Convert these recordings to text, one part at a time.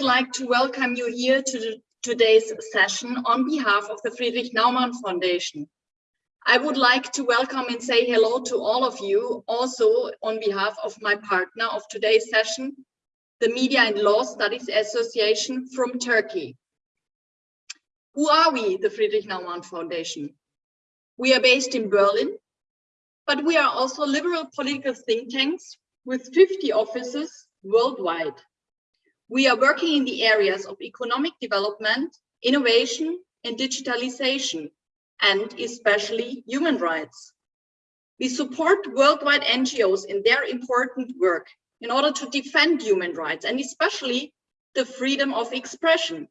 Would like to welcome you here to today's session on behalf of the Friedrich Naumann Foundation. I would like to welcome and say hello to all of you, also on behalf of my partner of today's session, the Media and Law Studies Association from Turkey. Who are we, the Friedrich Naumann Foundation? We are based in Berlin, but we are also liberal political think tanks with 50 offices worldwide. We are working in the areas of economic development, innovation and digitalization, and especially human rights. We support worldwide NGOs in their important work in order to defend human rights and especially the freedom of expression,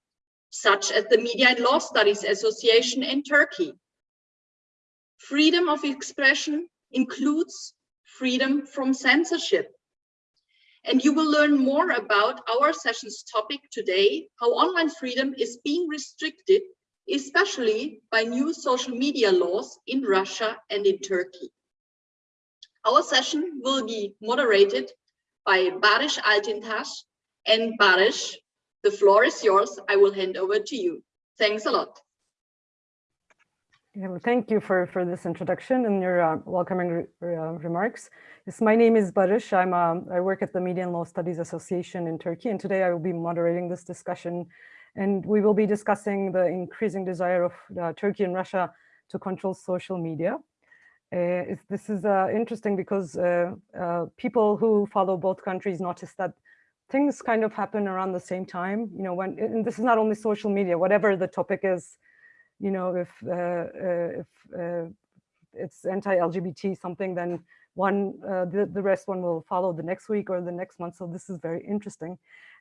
such as the Media and Law Studies Association in Turkey. Freedom of expression includes freedom from censorship. And you will learn more about our session's topic today, how online freedom is being restricted, especially by new social media laws in Russia and in Turkey. Our session will be moderated by Barış Altıntaş and Barış, the floor is yours. I will hand over to you. Thanks a lot. Well, thank you for, for this introduction and your uh, welcoming re uh, remarks. Yes, my name is Barış. I'm, um, I work at the Media and Law Studies Association in Turkey, and today I will be moderating this discussion. And we will be discussing the increasing desire of uh, Turkey and Russia to control social media. Uh, this is uh, interesting because uh, people who follow both countries notice that things kind of happen around the same time. You know, when and this is not only social media, whatever the topic is, you know, if uh, uh, if uh, it's anti-LGBT something, then one the the rest one will follow the next week or the next month. So this is very interesting,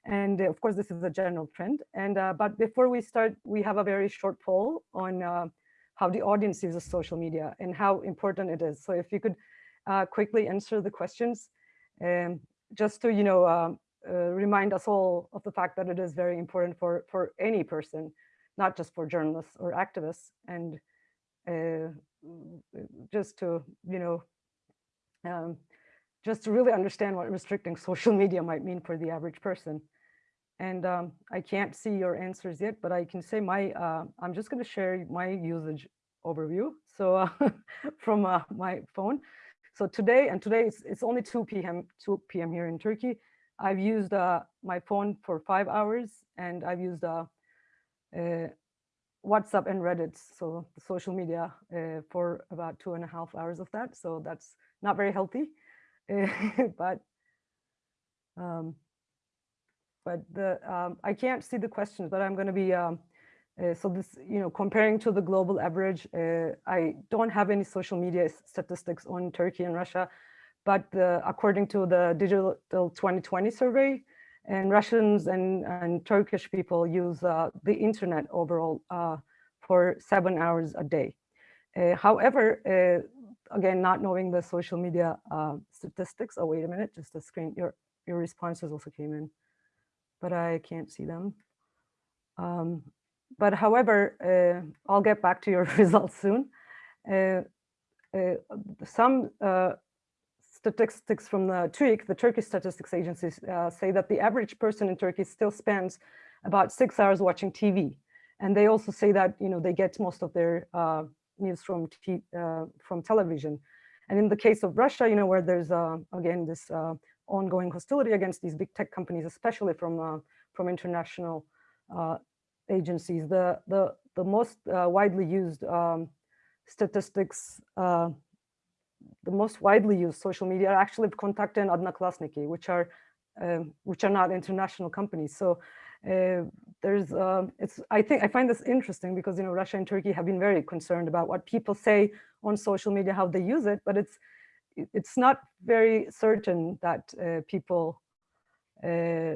and of course this is a general trend. And but before we start, we have a very short poll on how the audience uses social media and how important it is. So if you could quickly answer the questions, um, just to you know um, uh, remind us all of the fact that it is very important for for any person not just for journalists or activists and uh, just to you know um, just to really understand what restricting social media might mean for the average person. And um, I can't see your answers yet but I can say my uh, I'm just going to share my usage overview so uh, from uh, my phone. So today and today it's, it's only 2 p.m 2 p.m here in Turkey. I've used uh, my phone for five hours and I've used uh, WhatsApp and Reddit, so social media, uh, for about two and a half hours of that. So that's not very healthy, but um, but the um, I can't see the questions, but I'm going to be um, uh, so this you know comparing to the global average. Uh, I don't have any social media statistics on Turkey and Russia, but according to the Digital 2020 survey, and Russians and, and Turkish people use uh, the internet overall uh, for seven hours a day. Uh, however, uh, again, not knowing the social media uh, statistics. Oh, wait a minute, just the screen. Your your responses also came in, but I can't see them. Um, but however, uh, I'll get back to your results soon. some statistics from the TÜİK, the Turkish statistics agency, uh, say that the average person in Turkey still spends about six hours watching TV. And they also say that, you know, they get most of their uh, news from, uh, from television. And in the case of Russia, you know, where there's, uh, again, this uh, ongoing hostility against these big tech companies, especially from, from international agencies, the, the, the most widely used um, statistics the most widely used social media are actually Kontakte and Odnoklassniki, which are um, which are not international companies. So uh, there's um, it's I think I find this interesting because you know Russia and Turkey have been very concerned about what people say on social media, how they use it, but it's it's not very certain that uh, people uh,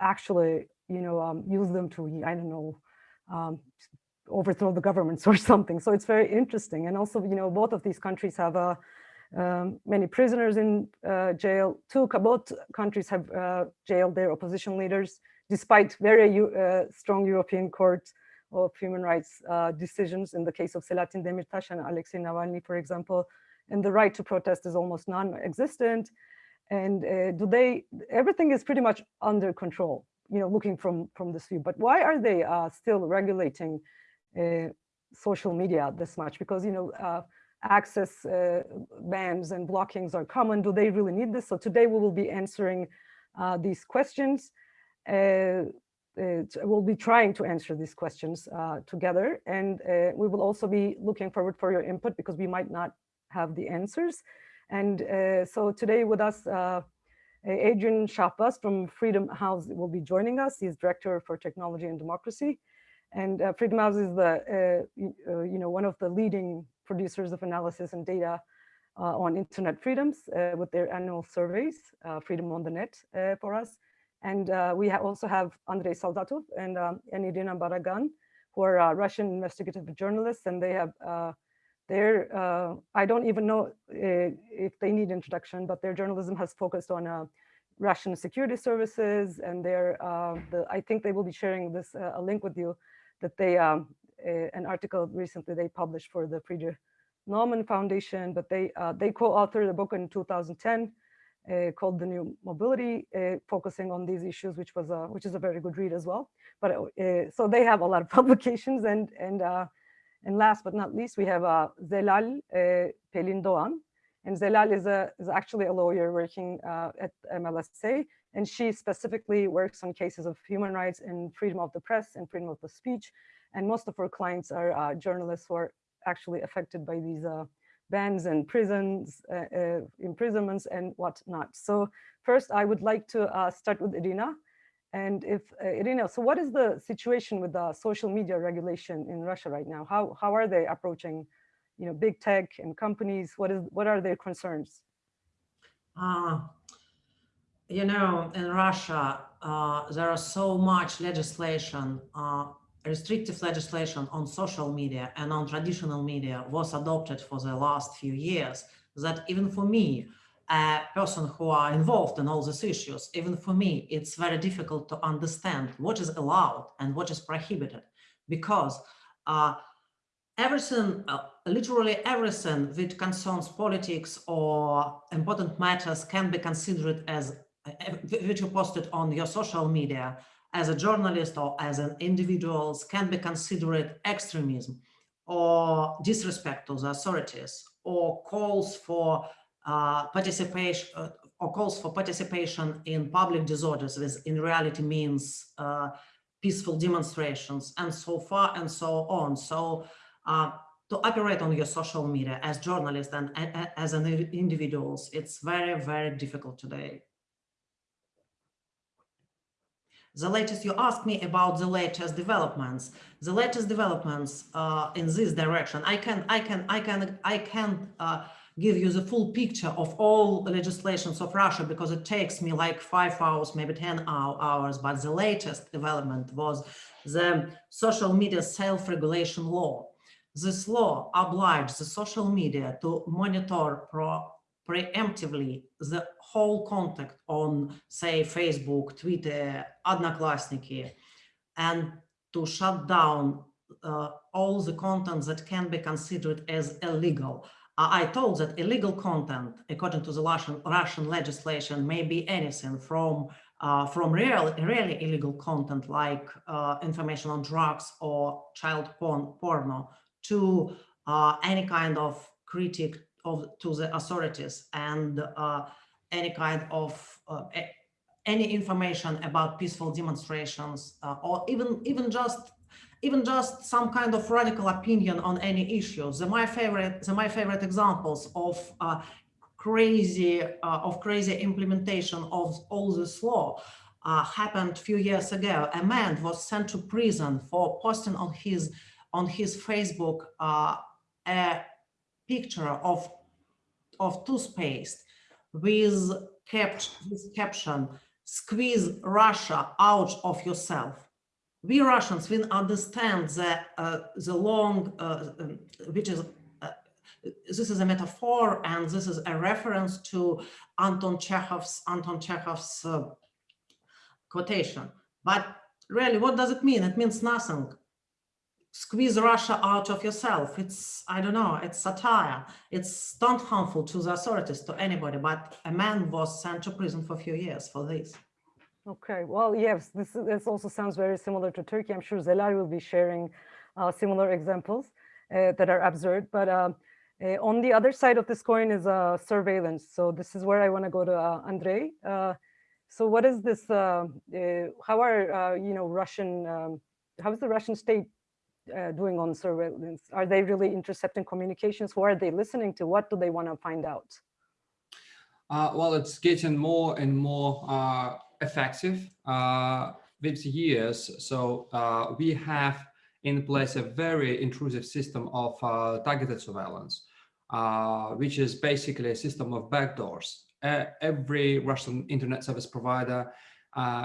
actually you know um, use them to I don't know um, overthrow the governments or something. So it's very interesting. And also, you know, both of these countries have uh, um, many prisoners in uh, jail. Two, both countries have uh, jailed their opposition leaders, despite very uh, strong European Court of Human Rights uh, decisions in the case of Selahattin Demirtas and Alexei Navalny, for example. And the right to protest is almost non-existent. And uh, do they, everything is pretty much under control you know, looking from, from this view. But why are they uh, still regulating social media this much? Because, you know, access uh, bans and blockings are common. Do they really need this? So today we will be answering uh, these questions. Uh, we'll be trying to answer these questions together. And we will also be looking forward for your input because we might not have the answers. And so today with us, Adrian Shahbaz from Freedom House will be joining us. He's Director for Technology and Democracy. And uh, Freedom House is the, uh, uh, you know, one of the leading producers of analysis and data uh, on internet freedoms uh, with their annual surveys, uh, Freedom on the Net for us. And we ha also have Andrei Soldatov and, um, and Irina Borogan, who are Russian investigative journalists, and they have their, uh, I don't even know uh, if they need introduction, but their journalism has focused on uh, Russian security services and their, the, I think they will be sharing this a link with you that they, um, an article recently they published for the Friedrich Naumann Foundation, but they, they co-authored a book in 2010 uh, called The New Nobility, uh, focusing on these issues, which was a, which is a very good read as well. But uh, so they have a lot of publications and and and last but not least, we have uh, Zelal uh, Pelin Doğan. And Zelal is, a, is actually a lawyer working uh, at MLSA, and she specifically works on cases of human rights and freedom of the press and freedom of the speech. And most of her clients are uh, journalists who are actually affected by these uh, bans and prisons, uh, uh, imprisonments and whatnot. So first, I would like to uh, start with Irina. And if, Irina, so what is the situation with the social media regulation in Russia right now? How, how are they approaching, you know, big tech and companies? What is, what are their concerns? Uh, you know, in Russia, uh, there is so much legislation, uh, restrictive legislation on social media and on traditional media was adopted for the last few years that even for me, a person who are involved in all these issues, even for me, it's very difficult to understand what is allowed and what is prohibited. Because uh, everything, uh, literally everything that concerns politics or important matters can be considered as, uh, which you posted on your social media as a journalist or as an individual can be considered extremism or disrespect to the authorities or calls for uh, participation uh, or calls for participation in public disorders, which in reality means uh, peaceful demonstrations and so far and so on. So uh, to operate on your social media as journalists and as an individuals, it's very, very difficult today. The latest, you asked me about the latest developments. The latest developments uh, in this direction, I can, I can, I can, I can uh, give you the full picture of all legislations of Russia because it takes me like five hours, maybe 10 hours. But the latest development was the social media self-regulation law. This law obliged the social media to monitor pro preemptively the whole contact on, say, Facebook, Twitter, Odnoklassniki, and to shut down uh, all the content that can be considered as illegal. I told that illegal content, according to the Russian, Russian legislation, may be anything from uh, from real, really illegal content like uh, information on drugs or child porn, porno to uh, any kind of critic of to the authorities and uh, any kind of uh, any information about peaceful demonstrations uh, or even even just even just some kind of radical opinion on any issues. The my favorite, the my favorite examples of uh, crazy uh, of crazy implementation of all this law uh, happened a few years ago. A man was sent to prison for posting on his on his Facebook a picture of of toothpaste with kept this caption "Squeeze Russia out of yourself." we Russians, we understand that uh, the long, uh, um, which is, uh, this is a metaphor and this is a reference to Anton Chekhov's, Anton Chekhov's uh, quotation. But really, what does it mean? It means nothing. Squeeze Russia out of yourself. It's, I don't know, it's satire. It's not harmful to the authorities, to anybody, but a man was sent to prison for a few years for this. Okay, well, yes, this, this also sounds very similar to Turkey. I'm sure Zelal will be sharing uh, similar examples uh, that are absurd. But um, uh, on the other side of this coin is uh, surveillance. So this is where I want to go to uh, Andrei. Uh, so what is this? How are you know Russian? Um, how is the Russian state uh, doing on surveillance? Are they really intercepting communications? Who are they listening to? What do they want to find out? Uh, well, it's getting more and more uh, effective uh, with years. So uh, we have in place a very intrusive system of uh, targeted surveillance, which is basically a system of backdoors. Every Russian internet service provider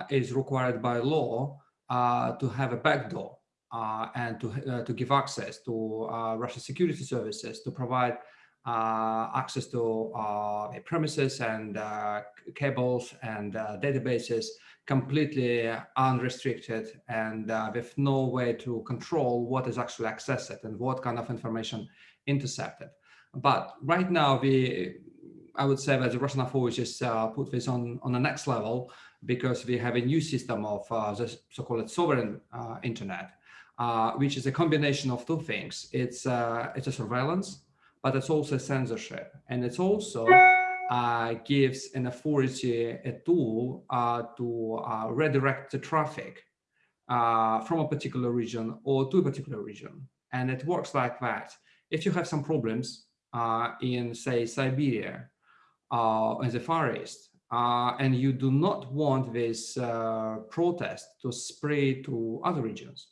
is required by law to have a backdoor uh, and to, uh, to give access to uh, Russian security services to provide uh, access to uh, premises and uh, cables and databases completely unrestricted and with no way to control what is actually accessed and what kind of information intercepted. But right now, we, I would say that the Russian authorities put this on, on the next level because we have a new system of the so-called sovereign internet, uh, which is a combination of two things. It's, uh, it's a surveillance but it's also censorship. And it's also uh, gives an authority a tool uh, to uh, redirect the traffic uh, from a particular region or to a particular region. And it works like that. If you have some problems uh, in, say, Siberia uh, in the Far East, and you do not want this protest to spread to other regions,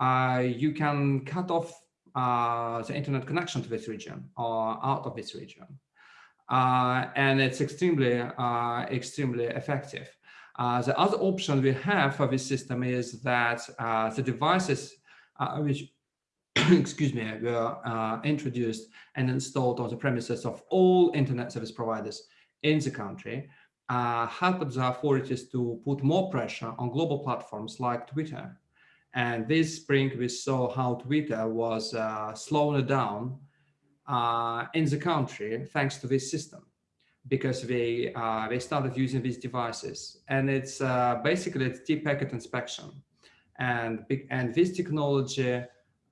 you can cut off uh, the internet connection to this region or out of this region. Uh, and it's extremely, uh, extremely effective. Uh, the other option we have for this system is that uh, the devices uh, which, excuse me, were introduced and installed on the premises of all internet service providers in the country helped the authorities to put more pressure on global platforms like Twitter and this spring, we saw how Twitter was uh, slowing down uh, in the country thanks to this system, because they uh, they started using these devices, and it's uh, basically it's deep packet inspection, and and this technology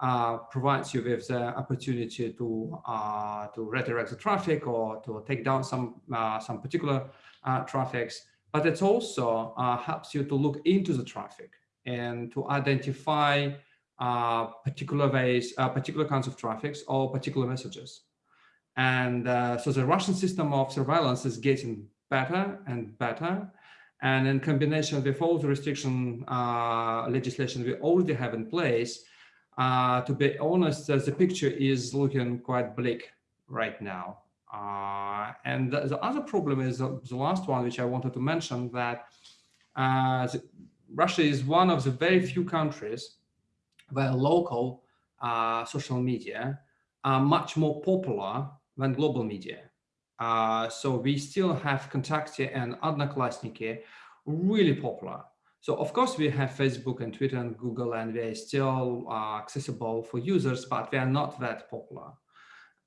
uh, provides you with the opportunity to uh, to redirect the traffic or to take down some some particular traffics, but it also helps you to look into the traffic and to identify uh, particular ways, uh, particular kinds of traffics or particular messages. And uh, so the Russian system of surveillance is getting better and better. And in combination with all the restriction uh, legislation we already have in place, uh, to be honest, the picture is looking quite bleak right now. Uh, and the, the, other problem is the, the, last one, which I wanted to mention, that the, Russia is one of the very few countries where local uh, social media are much more popular than global media. Uh, so we still have Kontakte and Odnoklassniki really popular. So of course we have Facebook and Twitter and Google and they're still uh, accessible for users, but they are not that popular.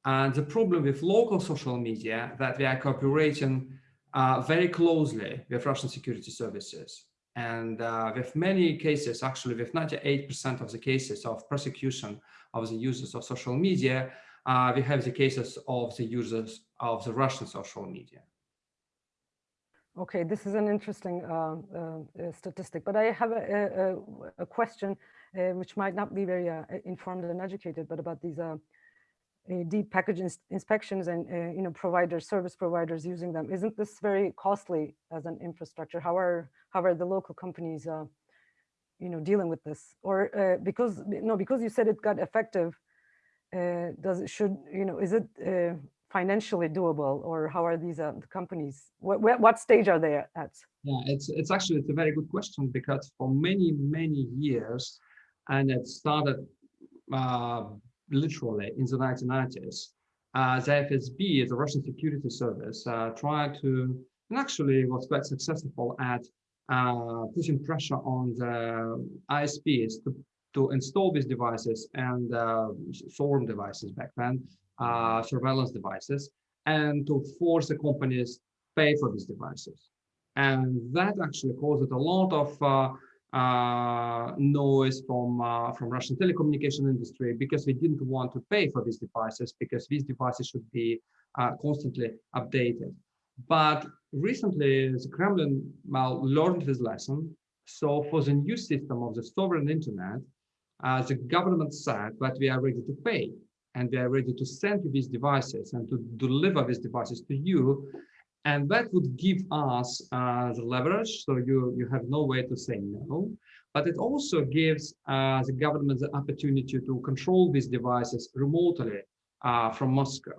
And the problem with local social media that they are cooperating uh, very closely with Russian security services. And uh, with many cases, actually with 98% of the cases of prosecution of the users of social media, uh, we have the cases of the users of the Russian social media. Okay, this is an interesting uh, uh statistic, but I have a, a, a question uh, which might not be very uh, informed and educated, but about these deep package ins inspections and you know providers, service providers using them. Isn't this very costly as an infrastructure? How are how are the local companies, uh, you know, dealing with this? Or uh, because, no, because you said it got effective, uh, does it should, you know, is it uh, financially doable or how are these uh, companies, what, what stage are they at? Yeah, it's, it's actually, it's a very good question because for many, many years, and it started uh, literally in the 1990s, uh, the FSB, the Russian security service, uh, tried to, and actually was quite successful at uh, pushing pressure on the ISPs to, to install these devices and uh, devices back then, uh, surveillance devices, and to force the companies pay for these devices. And that actually caused a lot of uh, noise from uh, from Russian telecommunication industry because we didn't want to pay for these devices because these devices should be uh, constantly updated. But recently, the Kremlin well, learned this lesson. So for the new system of the sovereign internet, uh, the government said that we are ready to pay and we are ready to send you these devices and to deliver these devices to you. And that would give us uh, the leverage, so you, you have no way to say no. But it also gives uh, the government the opportunity to control these devices remotely uh, from Moscow.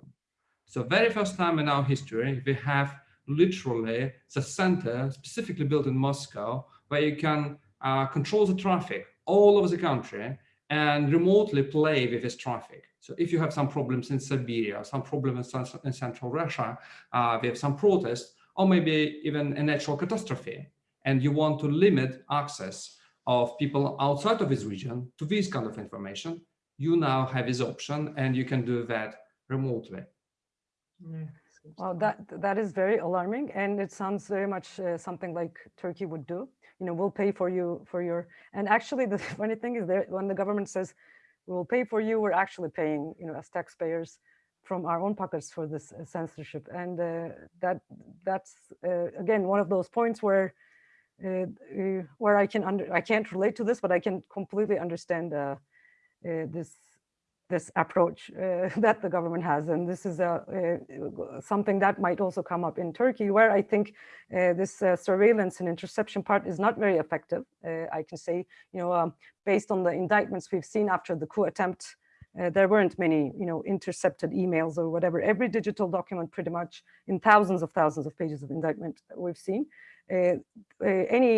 So very first time in our history, we have literally the center specifically built in Moscow, where you can uh, control the traffic all over the country and remotely play with this traffic. So if you have some problems in Siberia, some problems in central Russia, uh, we have some protests, or maybe even a natural catastrophe, and you want to limit access of people outside of this region to this kind of information, you now have this option and you can do that remotely. Well, that that is very alarming, and it sounds very much uh, something like Turkey would do. You know, we'll pay for you for your. And actually, the funny thing is, that when the government says we'll pay for you, we're actually paying, you know, as taxpayers from our own pockets for this uh, censorship, and uh, that that's uh, again one of those points where uh, uh, where I can under I can't relate to this, but I can completely understand this this approach uh, that the government has. And this is a, uh, something that might also come up in Turkey, where I think uh, this uh, surveillance and interception part is not very effective. Uh, I can say, you know, um, based on the indictments we've seen after the coup attempt, there weren't many, you know, intercepted emails or whatever. Every digital document pretty much in thousands of thousands of pages of indictment we've seen. any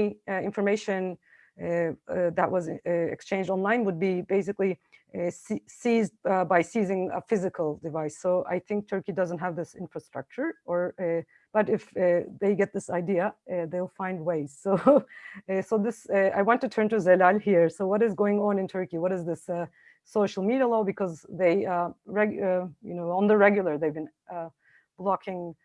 information that was exchanged online would be basically uh, seized uh, by seizing a physical device. So I think Turkey doesn't have this infrastructure or uh, but if uh, they get this idea, uh, they'll find ways. So, uh, so this, I want to turn to Zelal here. So what is going on in Turkey? What is this social media law? Because they, you know, on the regular, they've been blocking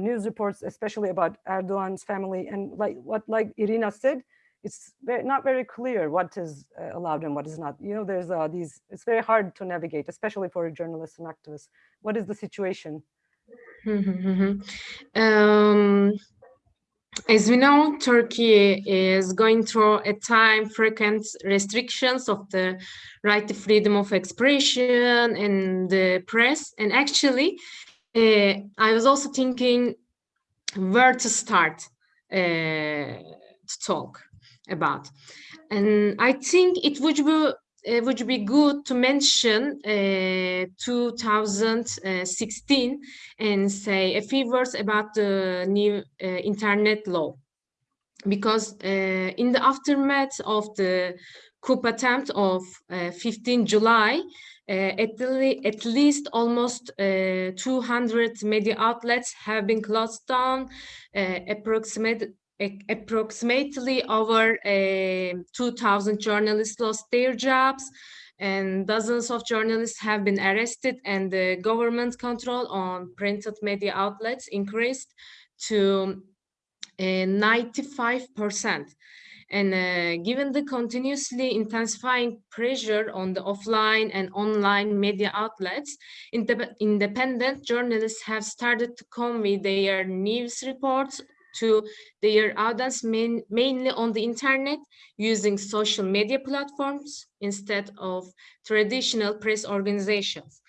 news reports, especially about Erdogan's family. And like what, like Irina said, it's very, not very clear what is uh, allowed and what is not. You know, there's uh, these, it's very hard to navigate, especially for journalists and activists. What is the situation? um, as we know, Turkey is going through a time frequent restrictions of the right to freedom of expression and the press. And actually, uh, I was also thinking where to start uh, to talk about. And I think it would be it would be good to mention uh, 2016 and say a few words about the new uh, internet law because uh, in the aftermath of the coup attempt of uh, 15 July uh, at, the, at least almost uh, 200 media outlets have been closed down approximately approximately over uh, 2,000 journalists lost their jobs and dozens of journalists have been arrested and the government control on printed media outlets increased to 95%. Uh, and uh, given the continuously intensifying pressure on the offline and online media outlets, independent journalists have started to convey their news reports to their audience main, mainly on the internet using social media platforms instead of traditional press organizations.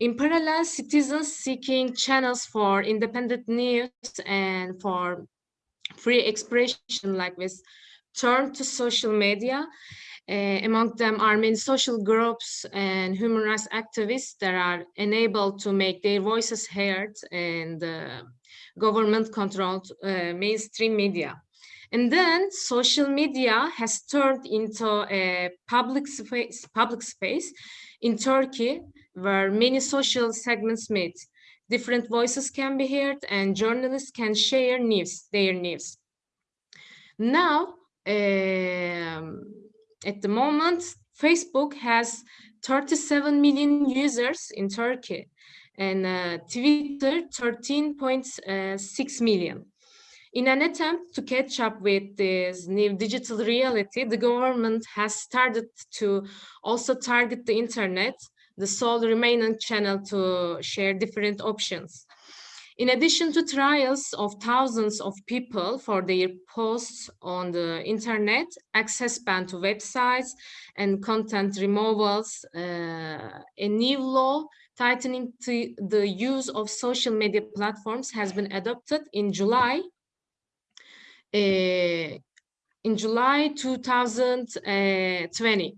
In parallel, citizens seeking channels for independent news and for free expression like this turn to social media. Uh, among them are many social groups and human rights activists that are enabled to make their voices heard and uh, government-controlled uh, mainstream media. And then social media has turned into a public space, public space in Turkey where many social segments meet. Different voices can be heard and journalists can share news, their news. Now, um, at the moment, Facebook has 37 million users in Turkey and uh, Twitter 13.6 million. In an attempt to catch up with this new digital reality, the government has started to also target the internet, the sole remaining channel to share different options. In addition to trials of thousands of people for their posts on the internet, access ban to websites and content removals, uh, a new law tightening to the use of social media platforms has been adopted in July uh, in July 2020.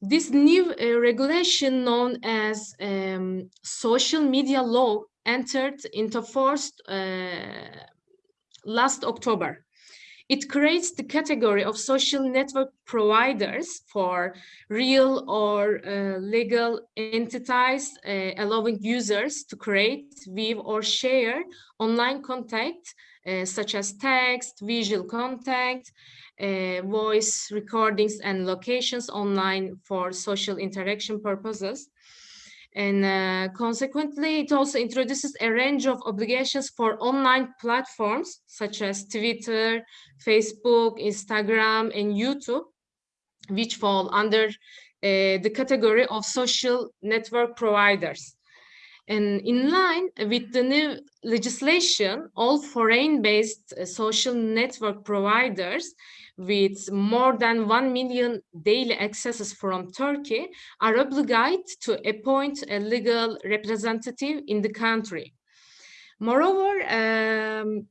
This new uh, regulation known as um, social media law entered into force uh, last October. It creates the category of social network providers for real or uh, legal entities, uh, allowing users to create, view, or share online content uh, such as text, visual content, uh, voice recordings and locations online for social interaction purposes. And uh, consequently, it also introduces a range of obligations for online platforms such as Twitter, Facebook, Instagram, and YouTube, which fall under uh, the category of social network providers. And in line with the new legislation, all foreign-based uh, social network providers with more than 1 million daily accesses from Turkey are obligated to appoint a legal representative in the country. Moreover, um,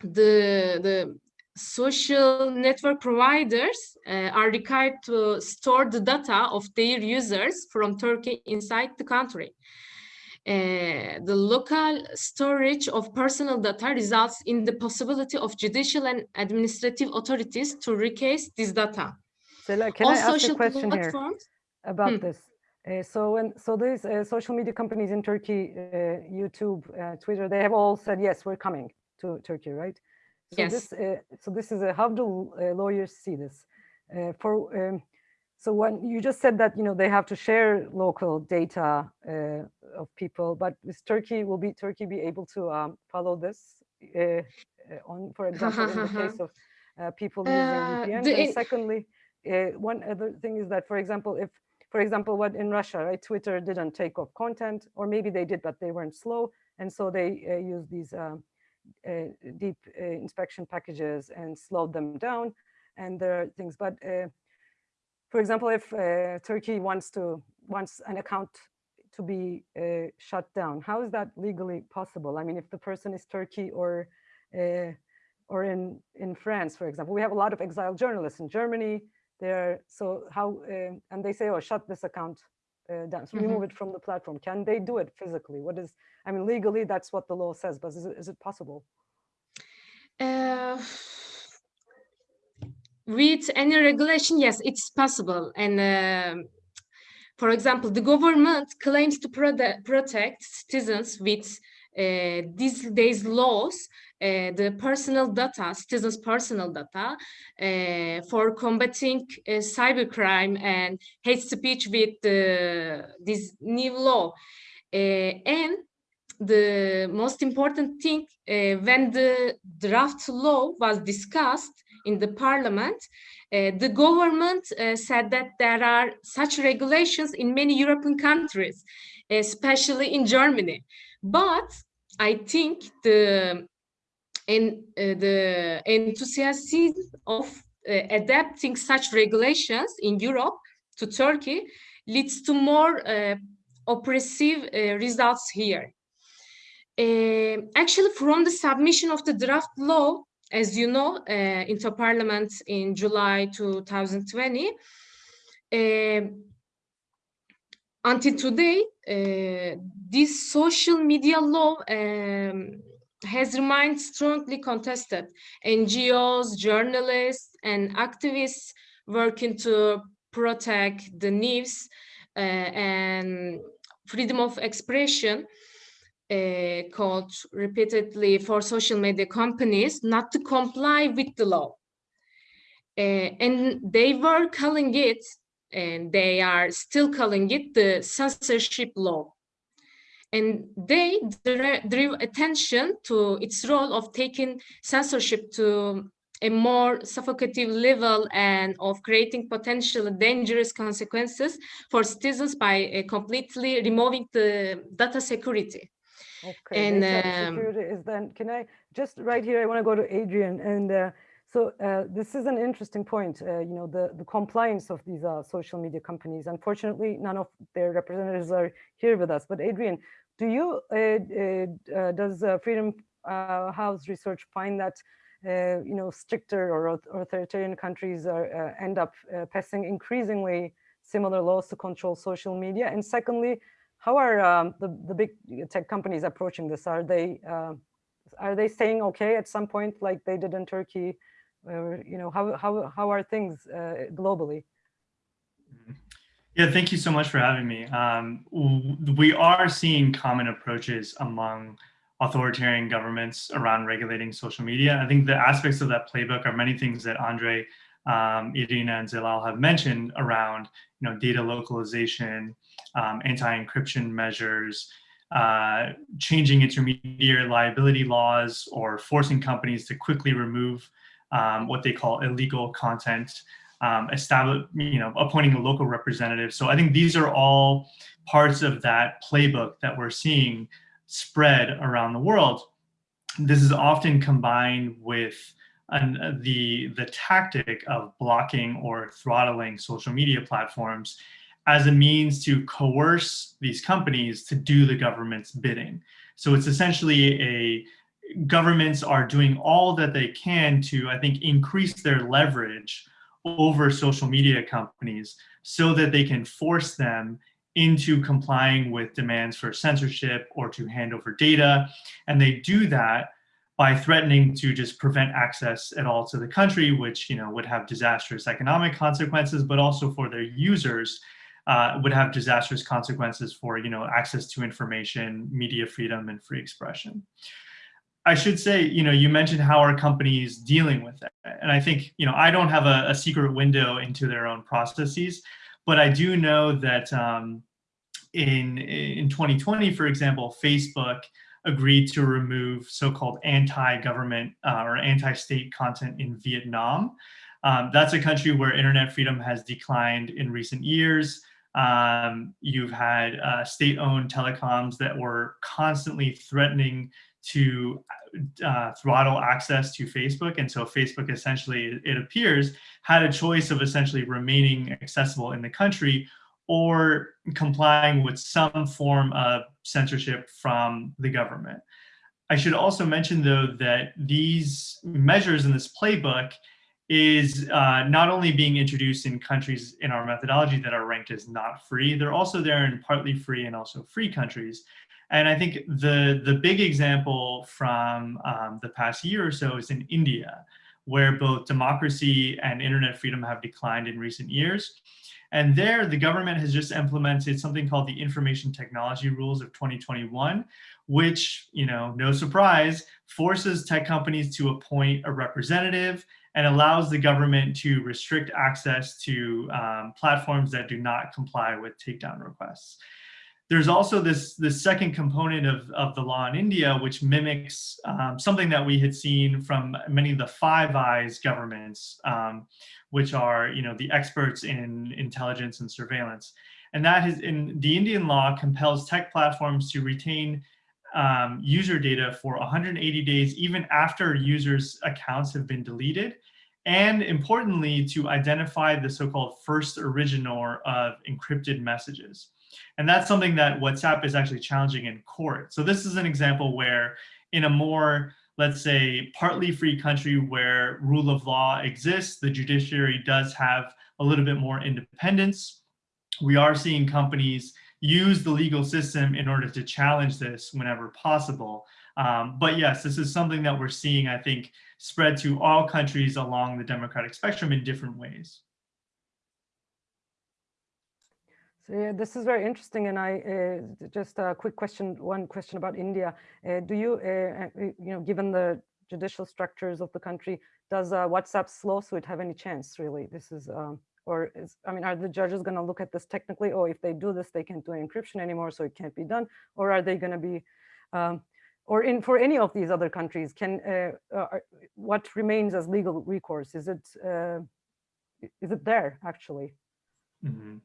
the, the social network providers uh, are required to store the data of their users from Turkey inside the country. Uh, the local storage of personal data results in the possibility of judicial and administrative authorities to recase this data. Sela, can All I ask a question here about Hmm. this? Uh, so when so these uh, social media companies in Turkey, uh, YouTube, uh, Twitter, they have all said yes, we're coming to Turkey, right? So Yes. this uh, so this is a how do uh, lawyers see this? Uh, for um, so when you just said that you know they have to share local data uh, of people, but is Turkey will be Turkey be able to um, follow this uh, uh, on, for example, in the case of uh, people using Uh, the And secondly, uh, one other thing is that, for example, if for example, what in Russia, right, Twitter didn't take off content, or maybe they did, but they weren't slow, and so they uh, used these um, uh, deep uh, inspection packages and slowed them down. And there are things, but uh, for example, if uh, Turkey wants to wants an account to be uh, shut down, how is that legally possible? I mean, if the person is Turkey or uh, or in in France, for example, we have a lot of exiled journalists in Germany. There, so how uh, and they say, oh, shut this account uh, down, so remove it from the platform. Can they do it physically? What is? I mean, legally, that's what the law says, but is it, is it possible? Uh, with any regulation, yes, it's possible. And um, for example, the government claims to protect citizens with uh, these days laws, uh, the personal data, citizens' personal data, uh, for combating uh, cybercrime and hate speech with uh, this new law. Uh, and the most important thing, uh, when the draft law was discussed in the parliament, uh, the government uh, said that there are such regulations in many European countries, especially in Germany. But I think the in uh, the enthusiasm of uh, adapting such regulations in Europe to Turkey leads to more uh, oppressive results here. Uh, actually, from the submission of the draft law, as you know, uh, into Parliament in July 2020, uh, until today, uh, this social media law um, has remained strongly contested. NGOs, journalists, and activists working to protect the news uh, and freedom of expression uh, called repeatedly for social media companies not to comply with the law. Uh, and they were calling it, and they are still calling it the censorship law. and they drew attention to its role of taking censorship to a more suffocative level and of creating potentially dangerous consequences for citizens by uh, completely removing the data security. Okay, And, um, is then, can I, just right here, I want to go to Adrian. And uh, so uh, this is an interesting point, uh, you know, the, the compliance of these uh, social media companies. Unfortunately, none of their representatives are here with us. But Adrian, do you, uh, uh, uh, does uh, Freedom uh, House research find that, uh, you know, stricter or authoritarian countries are, uh, end up uh, passing increasingly similar laws to control social media? And secondly, how are um, the, the big tech companies approaching this? Are they, uh, are they saying okay at some point like they did in Turkey? Or, you know, how, how, how are things uh, globally? Yeah, thank you so much for having me. Um, we are seeing common approaches among authoritarian governments around regulating social media. I think the aspects of that playbook are many things that Andre, um, Irina, and Zelal have mentioned around, you know, data localization, um, anti-encryption measures, uh, changing intermediary liability laws, or forcing companies to quickly remove um, what they call illegal content um, establish, you know, appointing a local representative. So I think these are all parts of that playbook that we're seeing spread around the world. This is often combined with an, the the tactic of blocking or throttling social media platforms as a means to coerce these companies to do the government's bidding. So it's essentially a governments are doing all that they can to, I think, increase their leverage over social media companies so that they can force them into complying with demands for censorship or to hand over data. And they do that by threatening to just prevent access at all to the country, which you know would have disastrous economic consequences, but also for their users uh, would have disastrous consequences for you know access to information, media freedom, and free expression. I should say, you know, you mentioned how are companies dealing with it. And I think, you know, I don't have a, a secret window into their own processes, but I do know that um, in, in 2020, for example, Facebook agreed to remove so-called anti-government uh, or anti-state content in Vietnam. Um, that's a country where internet freedom has declined in recent years. Um, you've had uh, state-owned telecoms that were constantly threatening to uh, throttle access to Facebook. And so Facebook essentially, it appears, had a choice of essentially remaining accessible in the country or complying with some form of censorship from the government. I should also mention, though, that these measures in this playbook is uh, not only being introduced in countries in our methodology that are ranked as not free, they're also there in partly free and also free countries. And I think the, the big example from um, the past year or so is in India, where both democracy and internet freedom have declined in recent years. And there, the government has just implemented something called the Information Technology Rules of 2021, which, you know, no surprise, forces tech companies to appoint a representative and allows the government to restrict access to um, platforms that do not comply with takedown requests. There's also this, this second component of, of the law in India, which mimics um, something that we had seen from many of the Five Eyes governments, um, which are you know, the experts in intelligence and surveillance. And that is in the Indian law compels tech platforms to retain um, user data for 180 days, even after users' accounts have been deleted. And importantly, to identify the so-called first originator of encrypted messages. And that's something that WhatsApp is actually challenging in court. So this is an example where in a more, let's say, partly free country where rule of law exists, the judiciary does have a little bit more independence. We are seeing companies use the legal system in order to challenge this whenever possible. Um, but yes, this is something that we're seeing, I think, spread to all countries along the democratic spectrum in different ways. So yeah, this is very interesting. And I uh, just a quick question, one question about India. Uh, do you, uh, uh, you know, given the judicial structures of the country, does uh, WhatsApp's lawsuit have any chance really? This is, um, Or is, I mean, are the judges going to look at this technically? Oh, if they do this, they can't do encryption anymore, so it can't be done. Or are they going to be, um, or in for any of these other countries, can uh, uh, what remains as legal recourse? Is it is it there actually? Mhm.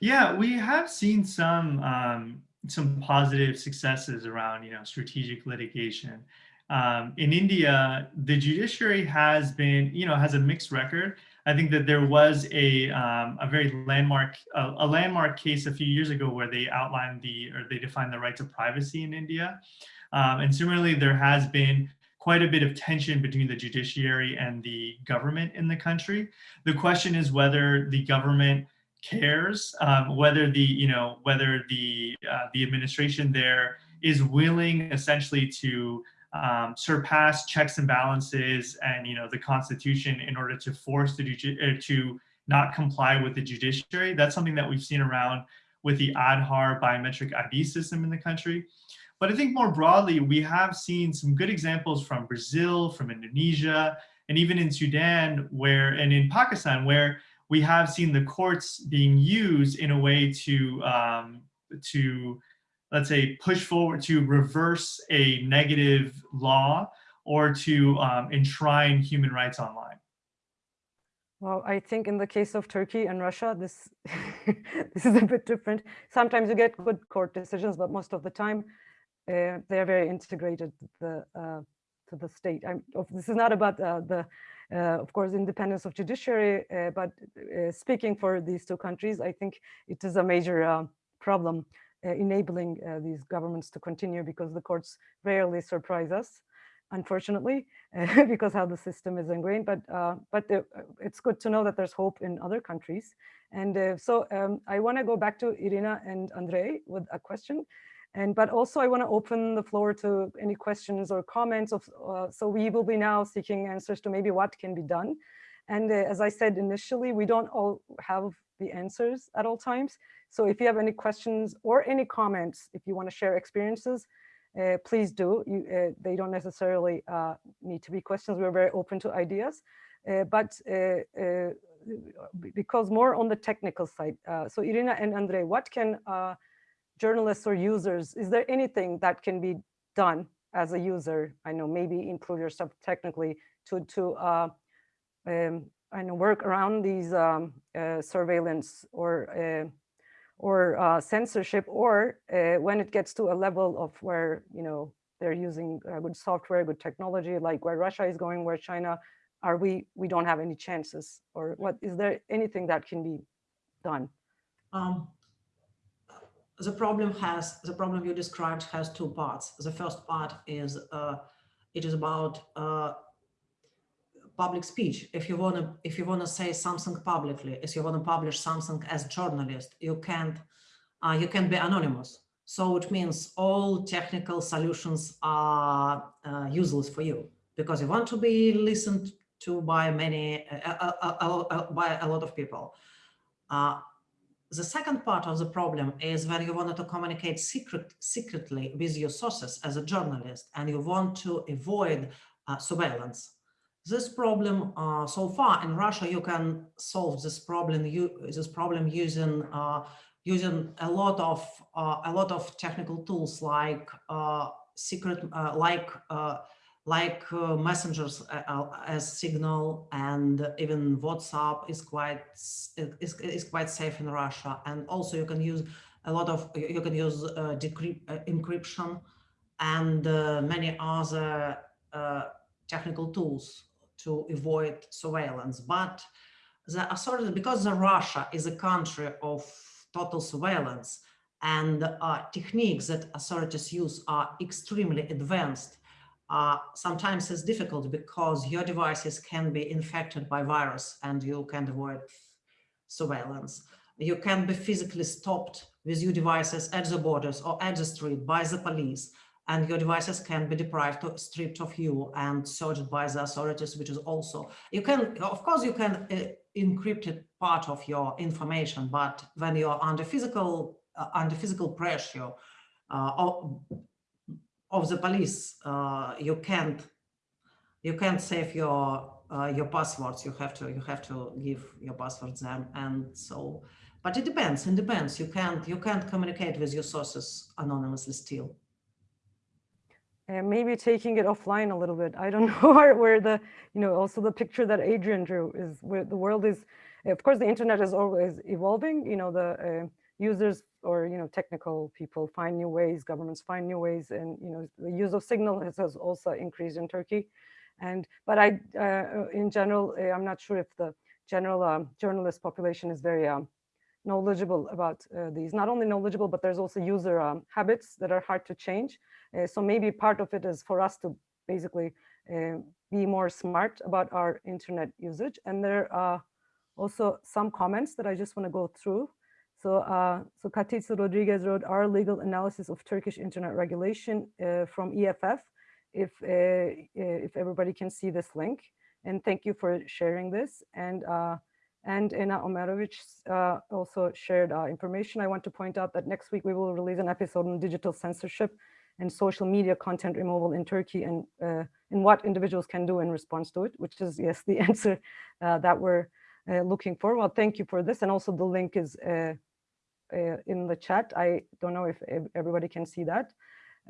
Yeah, we have seen some um, some positive successes around you know strategic litigation. Um, in India, the judiciary has been you know has a mixed record. I think that there was a um, a very landmark a, a landmark case a few years ago where they outlined the or they defined the right to privacy in India, um, and similarly there has been quite a bit of tension between the judiciary and the government in the country. The question is whether the government cares um, whether the you know whether the uh, the administration there is willing essentially to um, surpass checks and balances and you know the constitution in order to force the uh, to not comply with the judiciary. That's something that we've seen around with the Aadhaar biometric ID system in the country. But I think more broadly we have seen some good examples from Brazil from Indonesia and even in Sudan where and in Pakistan where we have seen the courts being used in a way to um, to let's say push forward to reverse a negative law or to um, enshrine human rights online. Well, I think in the case of Turkey and Russia, this this is a bit different. Sometimes you get good court decisions, but most of the time uh, they are very integrated to the uh, to the state. I'm, this is not about uh, the, of course, independence of judiciary, uh, but uh, speaking for these two countries, I think it is a major uh, problem uh, enabling uh, these governments to continue because the courts rarely surprise us, unfortunately, uh, because how the system is ingrained. But uh, but the, uh, it's good to know that there's hope in other countries. And uh, so um, I want to go back to Irina and Andrei with a question. And but also I want to open the floor to any questions or comments of, uh, so we will be now seeking answers to maybe what can be done. And uh, as I said initially, we don't all have the answers at all times. So if you have any questions or any comments, if you want to share experiences, uh, please do. You, uh, they don't necessarily uh, need to be questions. We're very open to ideas. Uh, but because more on the technical side. So Irina and Andrei, what can journalists or users, is there anything that can be done as a user? I know maybe improve your stuff technically to to uh, um, I know work around these um, uh, surveillance or uh, or uh, censorship, or uh, when it gets to a level of where you know they're using uh, good software, good technology, like where Russia is going, where China, are we we don't have any chances, or what is there anything that can be done? Um, the problem has the problem you described has two parts. The first part is uh, it is about uh, public speech. If you want to if you want to say something publicly, if you want to publish something as a journalist, you can't uh, you can be anonymous. So it means all technical solutions are uh, useless for you because you want to be listened to by many uh, uh, by a lot of people. Uh, the second part of the problem is when you wanted to communicate secret, secretly with your sources as a journalist and you want to avoid uh, surveillance. This problem, uh, so far in Russia, you can solve this problem. You, this problem using uh, using a lot of uh, a lot of technical tools like uh, secret, uh, like like uh, messengers uh, uh, as Signal and even WhatsApp is quite is, is quite safe in Russia. And also you can use a lot of you can use uh, uh, encryption and uh, many other technical tools to avoid surveillance. But the authorities, because the Russia is a country of total surveillance and techniques that authorities use are extremely advanced, uh, sometimes it's difficult because your devices can be infected by virus and you can't avoid surveillance. You can be physically stopped with your devices at the borders or at the street by the police and your devices can be deprived or stripped of you and searched by the authorities, which is also, you can, of course, you can uh, encrypt part of your information, but when you're under physical, uh, under physical pressure uh, of, the police, uh, you can't, you can't save your uh, your passwords. You have to you have to give your passwords them, and so. But it depends. It depends. You can't you can't communicate with your sources anonymously still. And maybe taking it offline a little bit. I don't know where, where the, you know, also the picture that Adrian drew is where the world is, of course, the internet is always evolving, you know, the uh, users or, you know, technical people find new ways, governments find new ways, and, you know, the use of signal has, has also increased in Turkey. And, but I, uh, in general, uh, I'm not sure if the general um, journalist population is very um, knowledgeable about uh, these, not only knowledgeable, but there's also user um, habits that are hard to change. Uh, so maybe part of it is for us to basically uh, be more smart about our internet usage. And there are also some comments that I just want to go through. So, uh, so Katitza Rodriguez wrote our legal analysis of Turkish internet regulation uh, from EFF. If uh, if everybody can see this link, and thank you for sharing this. And uh, and Ena Omerovic uh, also shared uh, information. I want to point out that next week we will release an episode on digital censorship and social media content removal in Turkey and, uh, and what individuals can do in response to it, which is, yes, the answer uh, that we're uh, looking for. Well, thank you for this. And also the link is uh, uh, Uh, in the chat. I don't know if everybody can see that.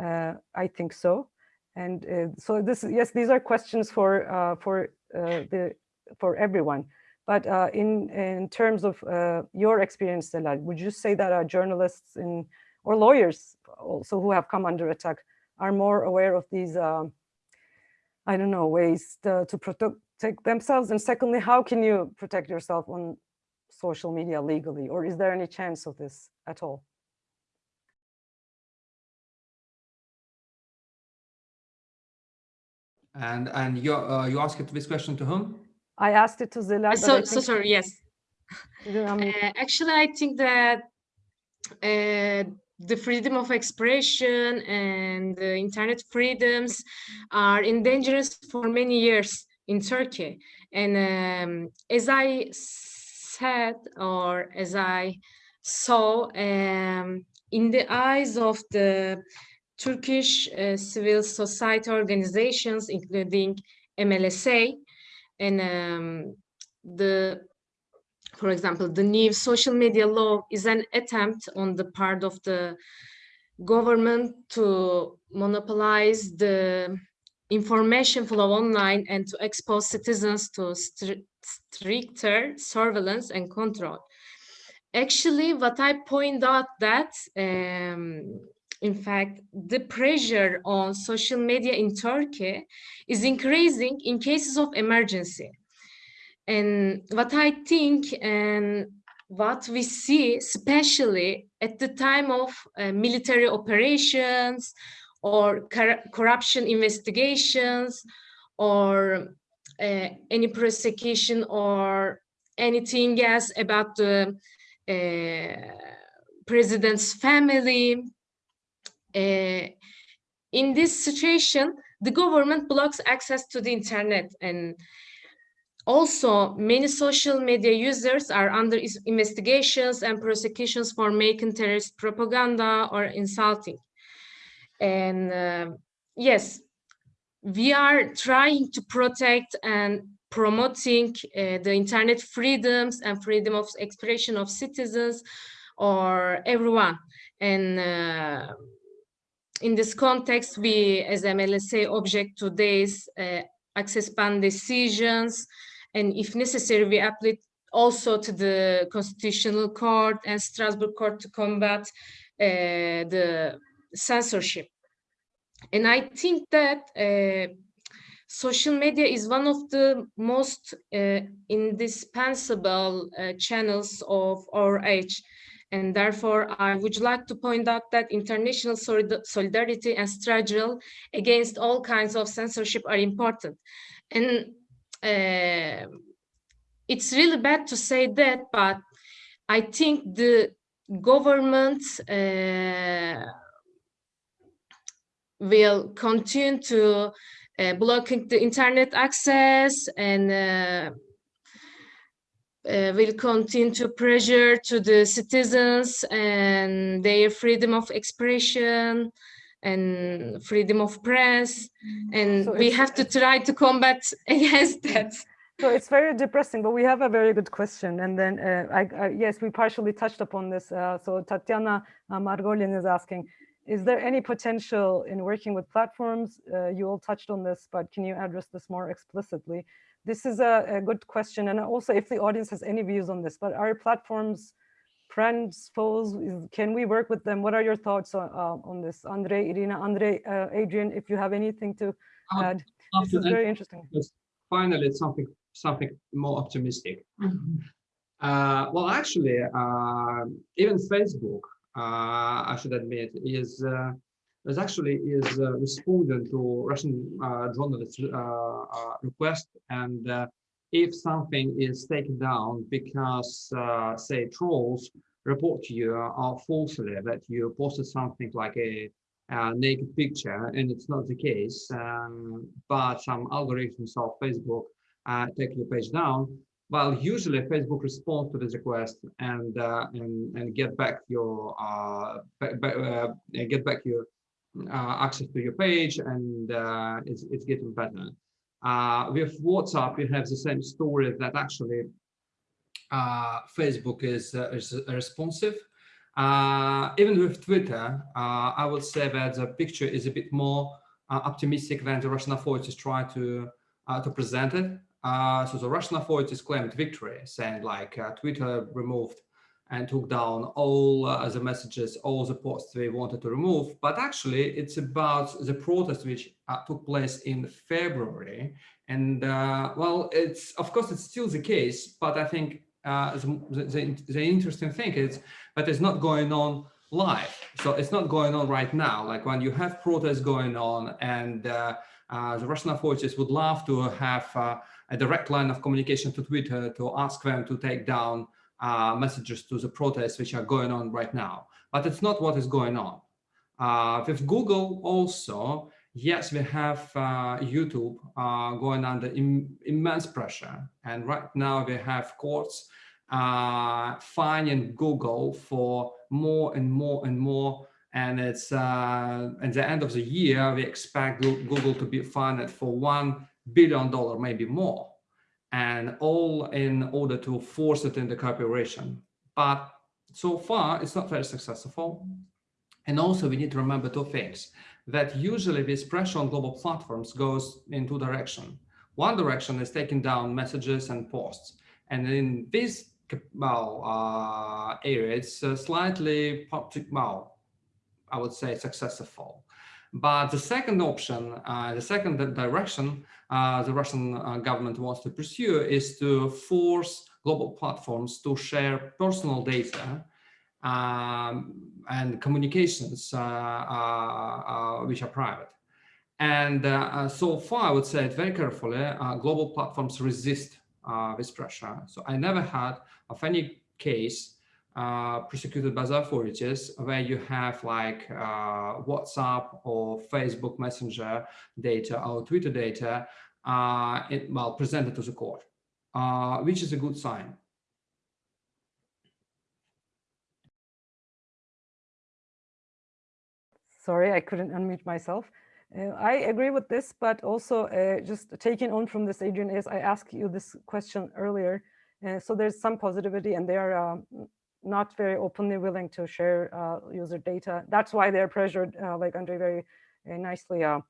Uh, I think so. And uh, so this, yes, these are questions for, uh, for, the, for everyone. But in, in terms of your experience, Zelal, would you say that our journalists in or lawyers also who have come under attack are more aware of these, uh, I don't know, ways to, to protect themselves? And secondly, how can you protect yourself on social media legally? Or is there any chance of this at all? And and you uh, you asked this question to whom? I asked it to Zelal. So so sorry. Yes. uh, actually, I think that uh, the freedom of expression and the internet freedoms are endangered for many years in Turkey. And um, as I said, or as I saw, um, in the eyes of the Turkish uh, civil society organizations, including MLSA, and um, the for example, the new social media law is an attempt on the part of the government to monopolize the information flow online and to expose citizens to stricter surveillance and control. Actually, what I point out that, um, in fact, the pressure on social media in Turkey is increasing in cases of emergency. And what I think and what we see, especially at the time of uh, military operations or cor corruption investigations or uh, any prosecution or anything else about the uh, president's family. Uh, in this situation, the government blocks access to the internet and also, many social media users are under investigations and prosecutions for making terrorist propaganda or insulting. And uh, yes, we are trying to protect and promoting uh, the internet freedoms and freedom of expression of citizens or everyone. And uh, in this context, we as MLSA object to today's uh, access ban decisions and if necessary, we apply also to the Constitutional Court and Strasbourg Court to combat uh, the censorship. And I think that uh, social media is one of the most uh, indispensable uh, channels of our age. And therefore, I would like to point out that international solidarity and struggle against all kinds of censorship are important. And uh, it's really bad to say that, but I think the government uh, will continue to uh, blocking the internet access and uh, uh, will continue to pressure to the citizens and their freedom of expression and freedom of press, and So we have to try to combat against that. So it's very depressing, but we have a very good question. And then, uh, I, I, yes, we partially touched upon this. Uh, so Tatiana uh, Margolin is asking, is there any potential in working with platforms? Uh, you all touched on this, but can you address this more explicitly? This is a, a good question. And also if the audience has any views on this, but are platforms friends, foes? Can we work with them? What are your thoughts on, uh, on this? Andre, Irina, Andre, uh, Adrian, if you have anything to Um, add, this is that, very interesting. finally something something more optimistic. Uh, well, actually, uh, even Facebook, uh, I should admit, is uh, is actually is uh, responding to Russian uh, journalists' uh, uh, request, and uh, if something is taken down because, uh, say, trolls report to you uh, falsely that you posted something like a, a naked picture, and it's not the case, um, but some algorithms of Facebook uh, take your page down. Well, usually Facebook responds to this request and uh, and and get back your uh, uh, get back your uh, access to your page, and uh, it's it's getting better. With WhatsApp, you have the same story that actually Facebook is is responsive. Even with Twitter, I would say that the picture is a bit more optimistic than the Russian authorities try to to present it. Uh, so the Russian authorities claimed victory, saying like uh, Twitter removed and took down all uh, the messages, all the posts they wanted to remove. But actually, it's about the protest which uh, took place in February. And uh, well, it's of course it's still the case, but I think the, the, the interesting thing is that it's not going on live. So it's not going on right now. Like when you have protests going on and uh, uh, the Russian authorities would love to have uh, a direct line of communication to Twitter to ask them to take down uh, messages to the protests which are going on right now. But it's not what is going on. Uh, with Google also, yes, we have uh, YouTube uh, going under Im immense pressure. And right now we have courts uh, fining Google for more and more and more and it's uh, at the end of the year we expect google to be fined for one billion dollar maybe more and all in order to force it into cooperation. But so far it's not very successful. And also we need to remember two things that usually this pressure on global platforms goes in two directions one direction is taking down messages and posts. And in this well, uh, area it's uh, slightly well I would say successful. But the second option, uh, the second direction uh, the Russian uh, government wants to pursue is to force global platforms to share personal data um, and communications uh, uh, uh, which are private. And so far, I would say it very carefully, global platforms resist this pressure. So I never had of any case uh, prosecuted by authorities where you have like uh, WhatsApp or Facebook Messenger data or Twitter data uh, it, well presented to the court, uh, which is a good sign. Sorry, I couldn't unmute myself. Uh, I agree with this, but also uh, just taking on from this, Adrian, is I asked you this question earlier. Uh, so there's some positivity and there are not very openly willing to share uh, user data. That's why they're pressured, uh, like Andre very uh, nicely uh,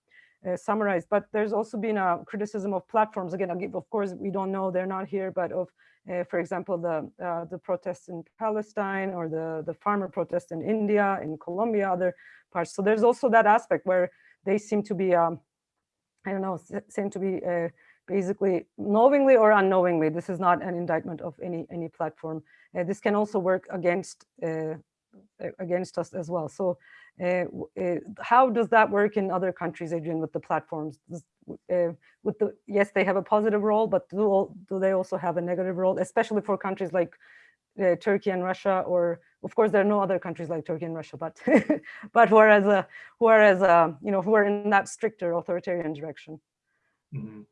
uh, summarized. But there's also been a criticism of platforms. Again, of course, we don't know, they're not here, but of, for example, the the protests in Palestine or the, the farmer protests in India, in Colombia, other parts. So there's also that aspect where they seem to be, um, I don't know, seem to be basically knowingly or unknowingly. This is not an indictment of any any platform. Uh, this can also work against uh, against us as well. So, uh, uh, how does that work in other countries, Adrian, with the platforms? Uh, with the yes, they have a positive role, but do do they also have a negative role, especially for countries like uh, Turkey and Russia, or of course there are no other countries like Turkey and Russia, but but whereas uh, whereas uh, you know who are in that stricter authoritarian direction. Mhm.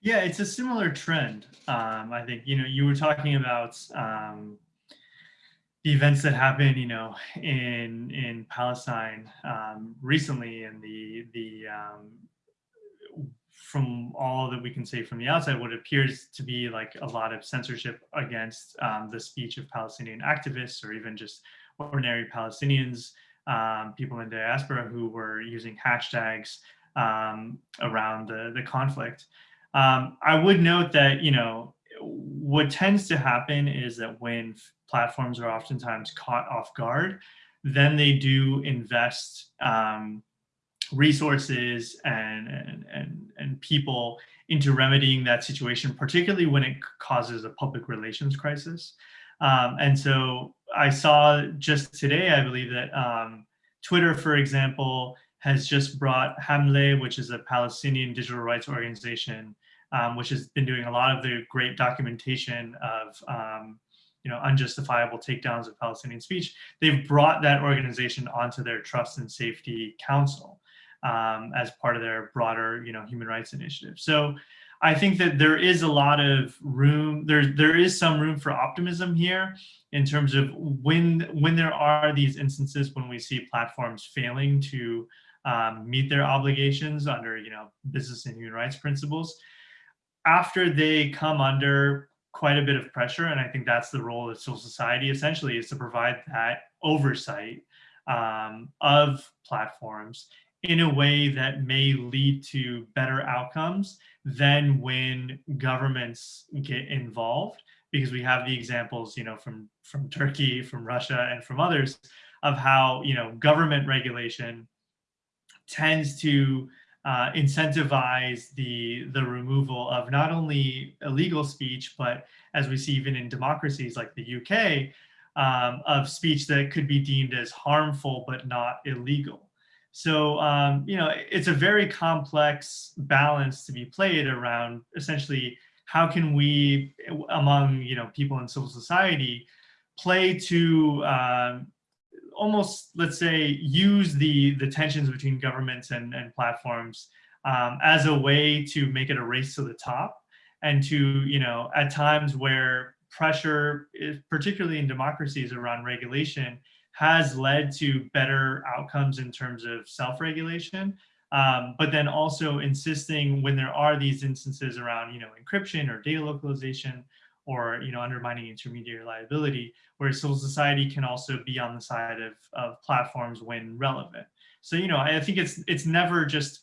Yeah, it's a similar trend. Um, I think, you know, you were talking about um, the events that happened, you know, in in Palestine um, recently, and the the um, from all that we can say from the outside, what appears to be like a lot of censorship against um, the speech of Palestinian activists or even just ordinary Palestinians, um, people in diaspora who were using hashtags around the, the conflict. Um, I would note that, you know, what tends to happen is that when platforms are oftentimes caught off guard, then they do invest um, resources and, and, and, and people into remedying that situation, particularly when it causes a public relations crisis. Um, and so I saw just today, I believe that um, Twitter, for example, has just brought 7amleh, which is a Palestinian digital rights organization, um, which has been doing a lot of the great documentation of um, you know, unjustifiable takedowns of Palestinian speech. They've brought that organization onto their Trust and Safety Council um, as part of their broader, you know, human rights initiative. So I think that there is a lot of room, there, there is some room for optimism here in terms of when, when there are these instances when we see platforms failing to um, meet their obligations under, you know, business and human rights principles, after they come under quite a bit of pressure, and I think that's the role of civil society essentially is to provide that oversight um, of platforms in a way that may lead to better outcomes than when governments get involved. Because we have the examples you know from from turkey from russia and from others of how you know government regulation tends to uh, incentivize the the removal of not only illegal speech, but as we see even in democracies like the UK, um, of speech that could be deemed as harmful but not illegal. So um, you know it's a very complex balance to be played around essentially how can we among you know people in civil society play to um, almost, let's say, use the, the tensions between governments and, and platforms um, as a way to make it a race to the top and to, you know, at times where pressure, particularly in democracies around regulation, has led to better outcomes in terms of self-regulation, um, but then also insisting when there are these instances around, you know, encryption or data localization or you know undermining intermediary liability, where civil society can also be on the side of, of platforms when relevant. So you know I think it's it's never just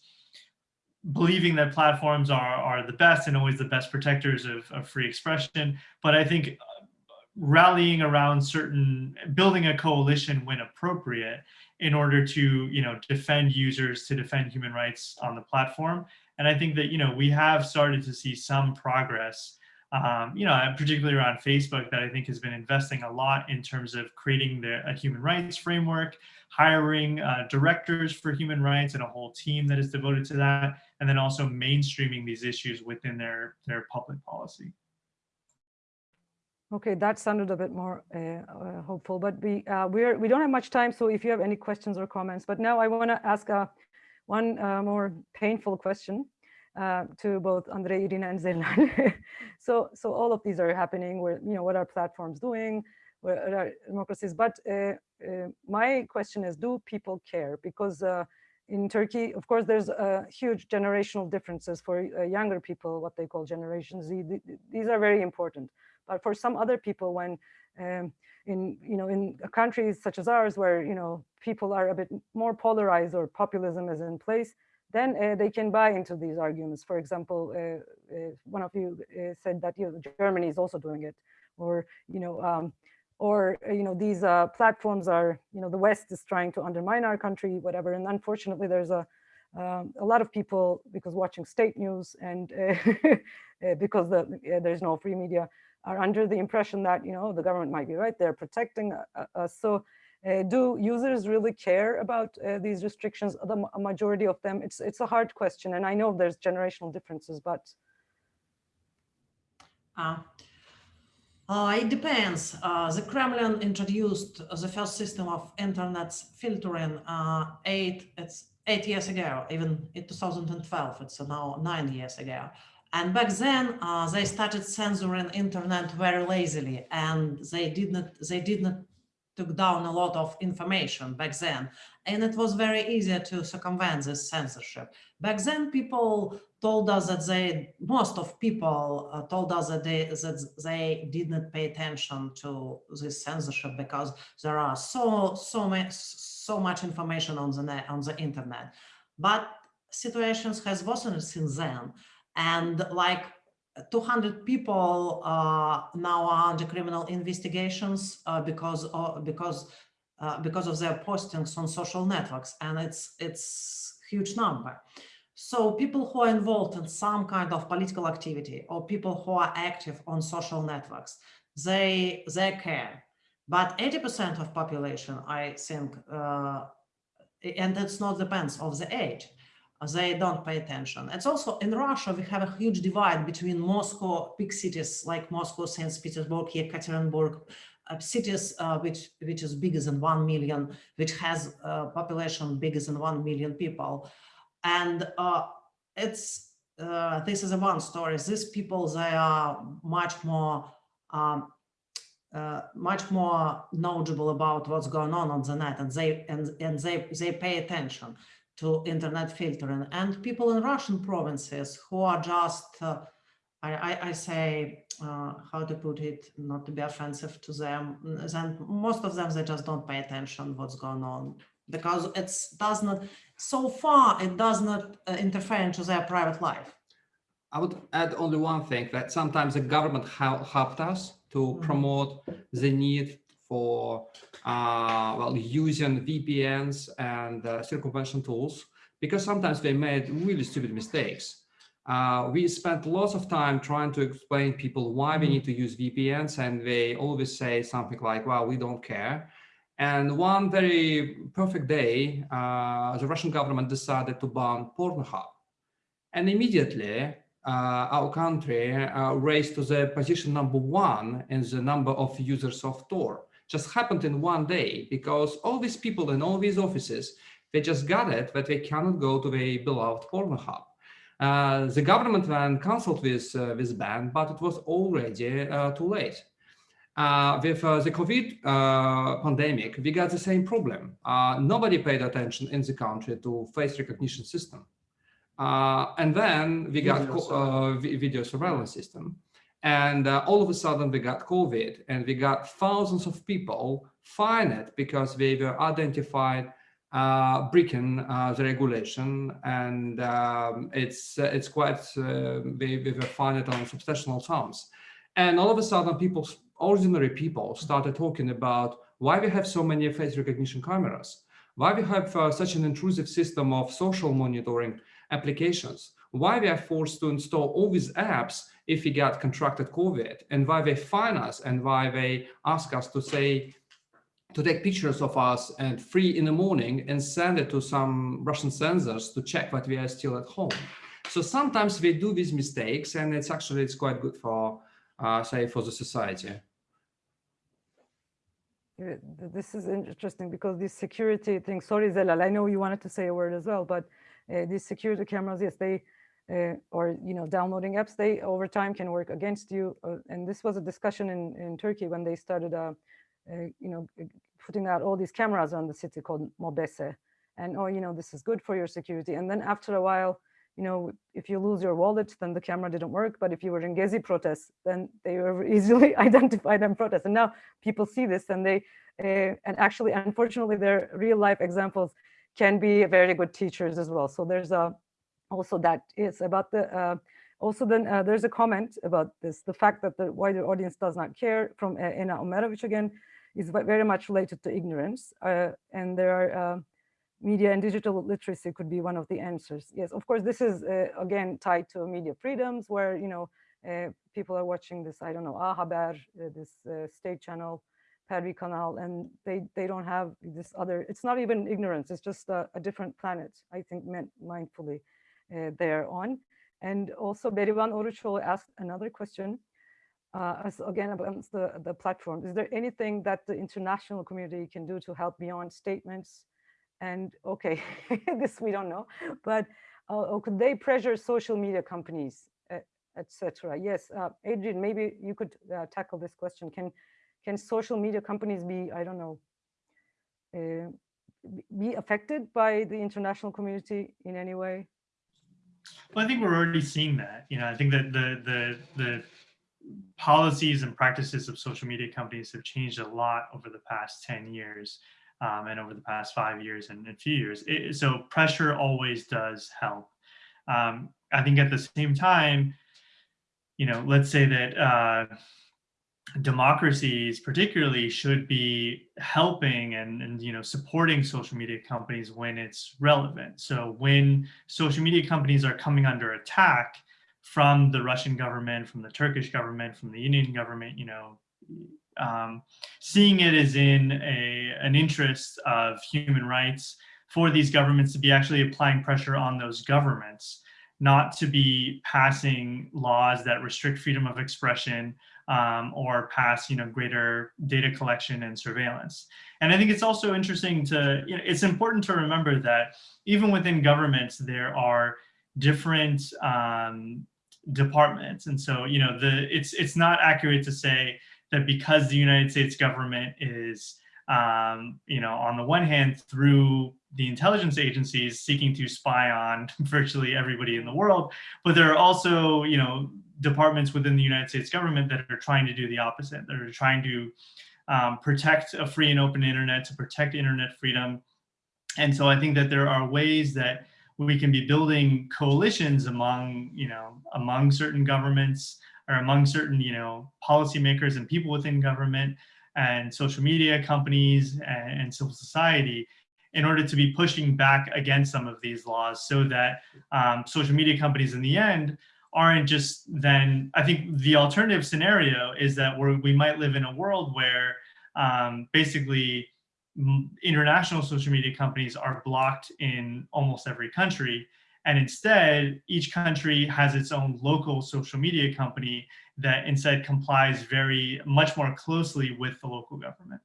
believing that platforms are are the best and always the best protectors of, of free expression, but I think uh, rallying around certain building a coalition when appropriate in order to you know defend users to defend human rights on the platform and i think that you know we have started to see some progress um, you know, particularly around Facebook that I think has been investing a lot in terms of creating the, a human rights framework, hiring uh, directors for human rights and a whole team that is devoted to that, and then also mainstreaming these issues within their, their public policy. Okay, that sounded a bit more uh, uh, hopeful, but we uh, we're we don't have much time. So if you have any questions or comments, but now I want to ask uh, one uh, more painful question uh, to both Andre, Irina, and Zelal. so, so all of these are happening. Where you know what are platforms doing? What are democracies? But uh, uh, my question is, do people care? Because uh, in Turkey, of course, there's huge generational differences for younger people, what they call Generation Z. These are very important. But for some other people, when um, in you know in countries such as ours, where you know people are a bit more polarized or populism is in place, then uh, they can buy into these arguments. For example, uh, uh, one of you uh, said that you know, Germany is also doing it, or you know, um, or uh, you know, these uh, platforms are, you know, the West is trying to undermine our country, whatever. And unfortunately, there's a um, a lot of people because watching state news and because the, there's no free media are under the impression that you know the government might be right they're protecting us. So uh, do users really care about uh, these restrictions? The majority of them, it's it's a hard question, and I know there's generational differences, but uh, uh, it depends. Uh, the Kremlin introduced the first system of internet filtering uh, eight it's eight years ago, even in 2012. It's now nine years ago. And back then, they started censoring internet very lazily, and they did not they did not took down a lot of information back then, and it was very easy to circumvent this censorship. Back then, people told us that they, most of people uh, told us that they, that they did not pay attention to this censorship because there are so, so much, so much information on the net, on the internet. But situations has worsened since then. And like 200 people uh, now are under criminal investigations uh, because of, because uh, because of their postings on social networks, and it's it's huge number. So people who are involved in some kind of political activity or people who are active on social networks, they they care. But 80% of population, I think, uh, and it's not depends of the age they don't pay attention. It's also in Russia, we have a huge divide between Moscow, big cities like Moscow, St. Petersburg, Yekaterinburg, uh, cities uh, which which is bigger than 1 million, which has a population bigger than 1 million people. And uh, it's uh, this is a one story. These people, they are much more um, uh, much more knowledgeable about what's going on on the net and they and, and they they pay attention to internet filtering and people in Russian provinces who are just, uh, I, I, I, say, uh, how to put it, not to be offensive to them, then most of them, they just don't pay attention what's going on because it does not, so far, it does not uh, interfere into their private life. I would add only one thing that sometimes the government helped us to mm -hmm. promote the need for uh, well using VPNs and uh, circumvention tools because sometimes they made really stupid mistakes. Uh, we spent lots of time trying to explain people why we mm-hmm. need to use VPNs and they always say something like, well, we don't care. And one very perfect day, uh, the Russian government decided to ban Pornhub. And immediately uh, our country uh, raised to the position number one in the number of users of Tor just happened in one day because all these people in all these offices, they just got it that they cannot go to the beloved Pornhub. Uh, the government then canceled this, uh, this ban, but it was already uh, too late. Uh, with uh, the COVID uh, pandemic, we got the same problem. nobody paid attention in the country to face recognition system. and then we got video, video surveillance system. And uh, all of a sudden we got COVID and we got thousands of people fined because they were identified uh, breaking uh, the regulation. And um, it's uh, it's quite, uh, they, they were fined on substantial sums. And all of a sudden people, ordinary people started talking about why we have so many face recognition cameras, why we have uh, such an intrusive system of social monitoring applications, why we are forced to install all these apps if we got contracted COVID and why they fine us and why they ask us to say, to take pictures of us and free in the morning and send it to some Russian censors to check that we are still at home. So sometimes we do these mistakes and it's actually, it's quite good for, uh, say, for the society. This is interesting because this security thing, sorry, Zelal, I know you wanted to say a word as well, but uh, these security cameras, yes, they uh, or you know downloading apps they over time can work against you uh, and this was a discussion in in turkey when they started uh, uh you know putting out all these cameras on the city called MOBESE and oh you know this is good for your security and then after a while you know if you lose your wallet then the camera didn't work but if you were in gezi protests then they were easily identified and protest and now people see this and they uh, and actually unfortunately their real life examples can be very good teachers as well. So there's a also that is about the uh, also then uh, there's a comment about this the fact that the wider audience does not care from uh, Ena Omerovich again is very much related to ignorance uh, and there are uh, media and digital literacy could be one of the answers yes of course this is uh, again tied to media freedoms where you know people are watching this i don't know A Haber this state channel Pervi Kanal, and they they don't have this other. It's not even ignorance. It's just a, a different planet. I think meant mindfully. Uh, there on. And also Berivan Oruchoğlu asked another question, uh, as again about the, the platform. Is there anything that the international community can do to help beyond statements? And okay, this we don't know, but uh, could they pressure social media companies, etc.? Yes, uh, Adrian, maybe you could uh, tackle this question. Can can social media companies be, I don't know, uh, be affected by the international community in any way? Well, I think we're already seeing that. You know, I think that the the the policies and practices of social media companies have changed a lot over the past 10 years um, and over the past five years and a few years. It, so pressure always does help. Um, I think at the same time, you know, let's say that uh, democracies particularly should be helping and, and you know supporting social media companies when it's relevant. So when social media companies are coming under attack from the russian government from the turkish government from the indian government you know um, seeing it as in a an interest of human rights for these governments to be actually applying pressure on those governments not to be passing laws that restrict freedom of expression um, or pass you know greater data collection and surveillance. And I think it's also interesting to you know it's important to remember that even within governments there are different um, departments, and so you know the it's it's not accurate to say that because the United States government is um, you know on the one hand through the intelligence agencies seeking to spy on virtually everybody in the world, but there are also, you know, departments within the United States government that are trying to do the opposite, that are trying to um, protect a free and open internet, to protect internet freedom. And so I think that there are ways that we can be building coalitions among, you know, among certain governments or among certain, you know, policymakers and people within government and social media companies and, and civil society in order to be pushing back against some of these laws so that um, social media companies in the end aren't just then, I think the alternative scenario is that we we might live in a world where um, basically international social media companies are blocked in almost every country. And instead, each country has its own local social media company that instead complies very much more closely with the local government.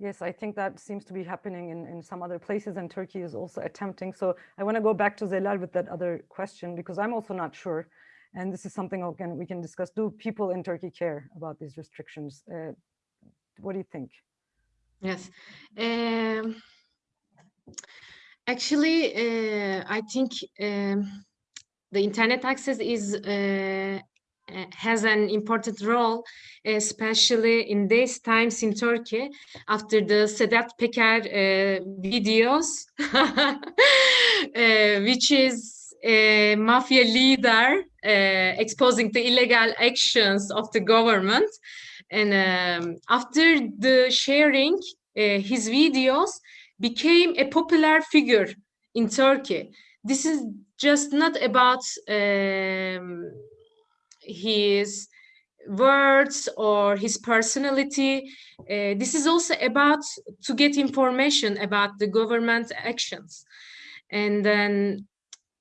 Yes, I think that seems to be happening in, in some other places and Turkey is also attempting. So I want to go back to Zelal with that other question because I'm also not sure. And this is something again we can discuss. Do people in Turkey care about these restrictions? Uh, what do you think? Yes. Um, actually, uh, I think um, the internet access is uh, has an important role, especially in these times in Turkey, after the Sedat Peker uh, videos, uh, which is a mafia leader uh, exposing the illegal actions of the government. And um, after the sharing, uh, his videos became a popular figure in Turkey. This is just not about um, his words or his personality. Uh, this is also about to get information about the government actions. And then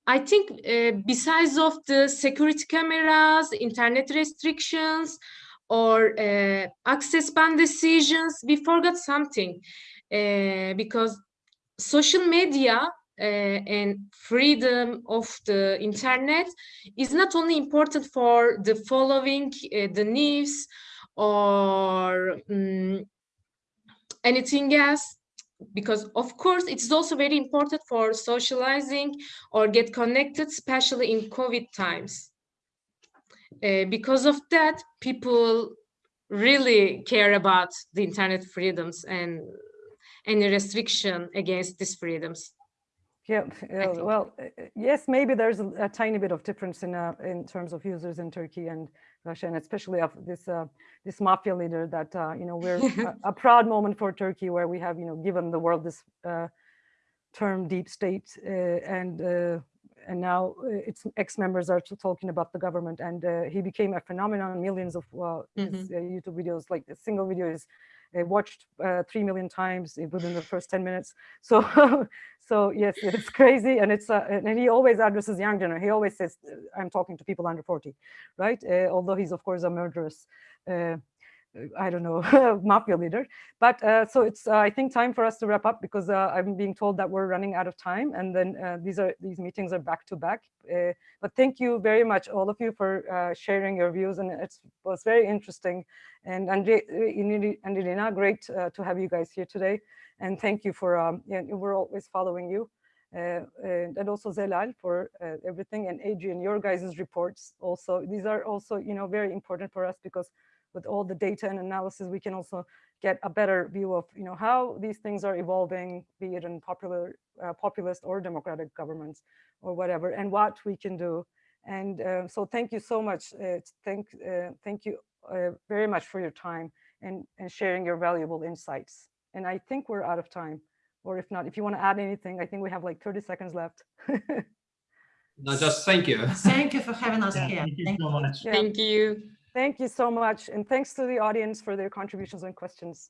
I think uh, besides of the security cameras, internet restrictions, or uh, access ban decisions, we forgot something uh, because social media and freedom of the internet is not only important for the following uh, the news or um, anything else because of course it's also very important for socializing or get connected especially in covid times. Uh, because of that people really care about the internet freedoms and any restriction against these freedoms yeah, uh, well, uh, yes, maybe there's a, a, tiny bit of difference in uh, in terms of users in Turkey and Russia, and especially of this uh, this mafia leader that uh, you know we're a, a, proud moment for Turkey where we have you know given the world this uh, term deep state and and now its ex-members are talking about the government and he became a phenomenon. Millions of mm -hmm. his, YouTube videos, like a single video is watched uh, 3 million times within the first 10 minutes. So, so yes, it's crazy. And it's, uh, and he always addresses young generation. He always says, I'm talking to people under 40, right? Uh, although he's of course a murderous. I don't know, mafia leader. But uh, so it's, uh, I think, time for us to wrap up because uh, I'm being told that we're running out of time, and then uh, these are these meetings are back to back. Uh, but thank you very much, all of you, for uh, sharing your views, and it was very interesting. And Andre, and Irina, great to have you guys here today. And thank you for, um, yeah, we're always following you. Uh, and, and also Zelal for uh, everything, and Adrian, your guys' reports also. These are also, you know, very important for us because with all the data and analysis, we can also get a better view of, you know, how these things are evolving, be it in popular, uh, populist or democratic governments or whatever, and what we can do. And uh, so thank you so much. Uh, thank, uh, thank you uh, very much for your time and, and sharing your valuable insights. And I think we're out of time. Or if not, if you want to add anything, I think we have like 30 seconds left. No, just thank you. Thank you for having us Yeah, here. Thank you Thank so much. Yeah. Thank you. Thank you so much. And thanks to the audience for their contributions and questions.